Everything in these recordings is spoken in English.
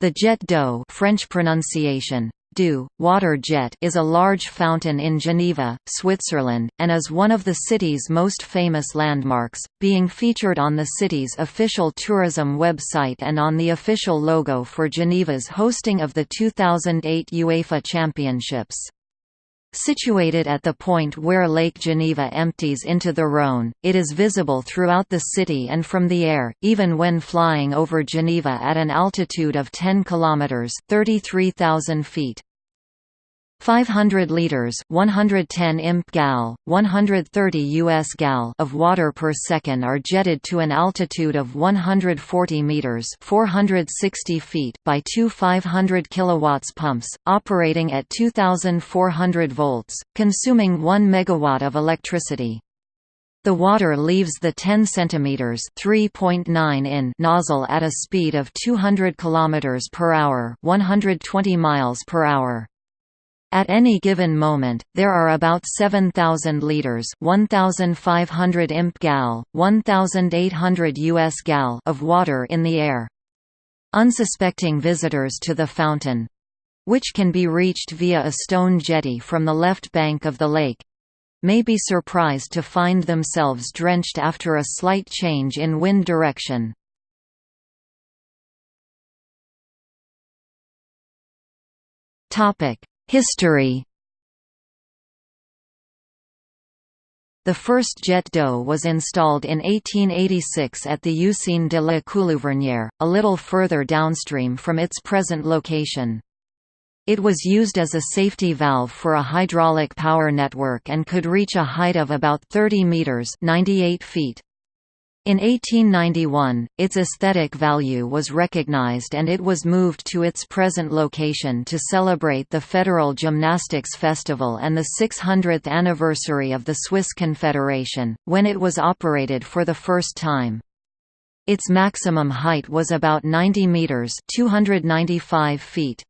The Jet d'eau French pronunciation, du, water jet is a large fountain in Geneva, Switzerland, and is one of the city's most famous landmarks, being featured on the city's official tourism website and on the official logo for Geneva's hosting of the 2008 UEFA Championships. Situated at the point where Lake Geneva empties into the Rhône, it is visible throughout the city and from the air, even when flying over Geneva at an altitude of 10 km 33,000 feet. 500 liters 110 imp gal 130 us gal of water per second are jetted to an altitude of 140 meters 460 feet by two 500 kilowatts pumps operating at 2400 volts consuming 1 megawatt of electricity. The water leaves the 10 cm 3.9 in nozzle at a speed of 200 km per hour 120 miles per hour at any given moment, there are about 7,000 liters 1,500 imp gal, 1,800 US gal of water in the air. Unsuspecting visitors to the fountain which can be reached via a stone jetty from the left bank of the lake may be surprised to find themselves drenched after a slight change in wind direction. Topic: History The first jet d'eau was installed in 1886 at the Usine de la Coulouvernière, a little further downstream from its present location. It was used as a safety valve for a hydraulic power network and could reach a height of about 30 meters (98 feet). In 1891, its aesthetic value was recognized and it was moved to its present location to celebrate the Federal Gymnastics Festival and the 600th anniversary of the Swiss Confederation, when it was operated for the first time. Its maximum height was about 90 meters (295 feet).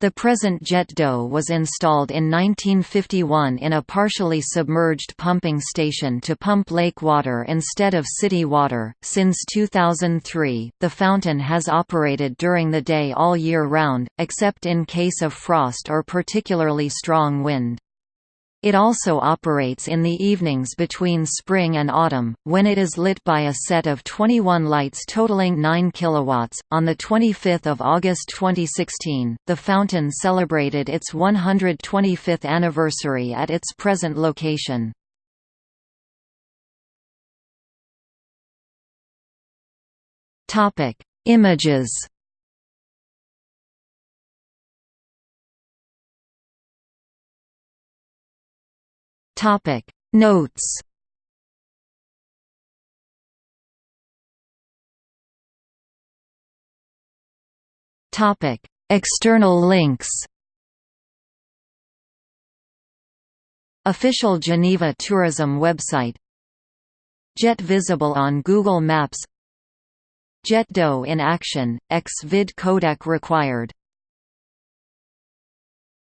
The present jet d'eau was installed in 1951 in a partially submerged pumping station to pump lake water instead of city water. Since 2003, the fountain has operated during the day all year round, except in case of frost or particularly strong wind. It also operates in the evenings between spring and autumn, when it is lit by a set of 21 lights totaling 9 kilowatts. On the 25th of August 2016, the fountain celebrated its 125th anniversary at its present location. Images Topic. Notes. Topic. External links. Official Geneva Tourism website. Jet visible on Google Maps. Jet d'eau in action, X vid codec required